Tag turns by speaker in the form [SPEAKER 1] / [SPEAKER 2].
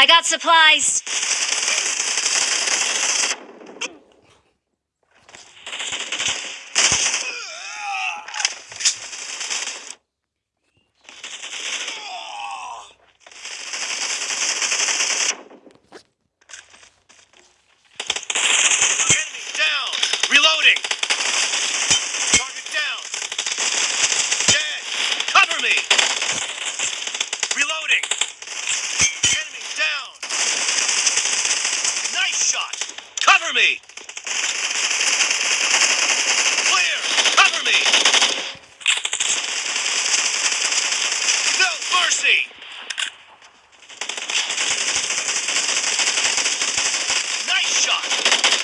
[SPEAKER 1] I got supplies.
[SPEAKER 2] Enemy down. Cover me, reloading. Cover me! Clear! Cover me! No mercy!